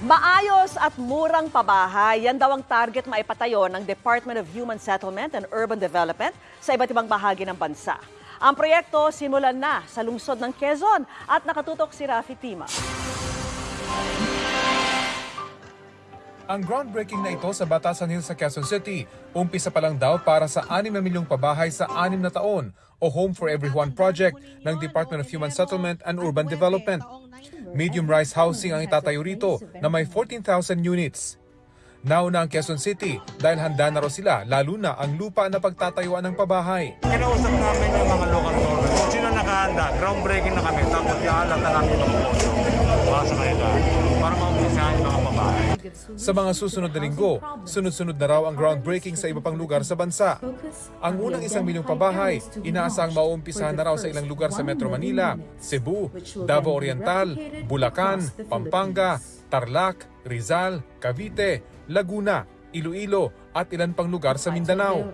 Maayos at murang pabahay, yan daw ang target maipatayo ng Department of Human Settlement and Urban Development sa iba't ibang bahagi ng bansa. Ang proyekto simulan na sa lungsod ng Quezon at nakatutok si Rafi Tima. Ang groundbreaking na ito sa Batasan Hills sa Quezon City, umpisa pa lang daw para sa 6 na milyong pabahay sa 6 na taon o Home for Everyone project ng Department of Human Settlement and Urban Development. Medium-rise housing ang itatayo rito na may 14,000 units. Nauna ang Quezon City dahil handa na raw sila lalo na ang lupa na pagtatayuan ng pabahay. Kinausap namin yung mga local government. Sino nakahanda, groundbreaking na kami. Tapos ialat na namin yung pondo para sa kanila. Para maumpisahan yung mga babae. Sa mga susunod na linggo, sunod-sunod na raw ang groundbreaking sa iba pang lugar sa bansa. Ang unang isang milyong pabahay, inaasang mauumpisahan na raw sa ilang lugar sa Metro Manila, Cebu, Davao Oriental, Bulacan, Pampanga, Tarlac, Rizal, Cavite, Laguna, Iloilo at ilan pang lugar sa Mindanao.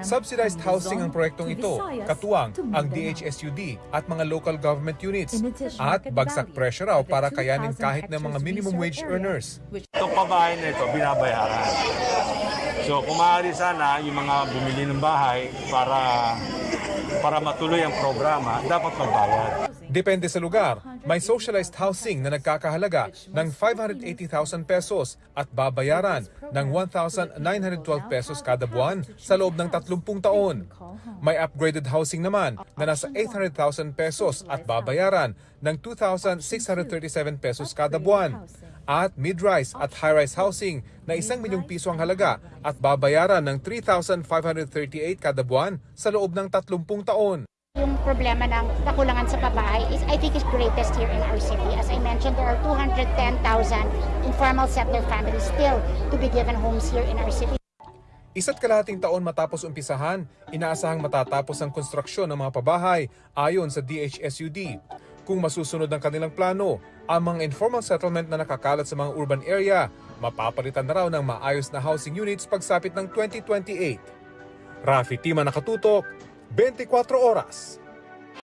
Subsidized housing ang proyektong ito, katuwang ang DHSUD at mga local government units at bagsak pressure raw para kayanin kahit ng mga minimum wage earners. Itong pabahay na ito, binabayaran. So, kung maaari sana, yung mga bumili ng bahay para para matuloy ang programa, dapat magbayad. Depende sa lugar, may socialized housing na nagkakahalaga ng 580,000 pesos at babayaran ng 1,912 pesos kada buwan sa loob ng 30 taon. May upgraded housing naman na nasa 800,000 pesos at babayaran ng 2,637 pesos kada buwan. At mid-rise at high-rise housing na isang milyong piso ang halaga at babayaran ng 3,538 kada buwan sa loob ng 30 taon. Yung problema ng kakulangan sa pabahay is I think is greatest here in our city. As I mentioned, there are 210,000 informal settler families still to be given homes here in our city. Isa't kalahating taon matapos umpisahan, inaasahang matatapos ang konstruksyon ng mga pabahay ayon sa DHSUD. Kung masusunod ang kanilang plano, ang mga informal settlement na nakakalat sa mga urban area, mapapalitan na raw ng maayos na housing units pagsapit ng 2028. Rafi Tima nakatutok, 24 horas.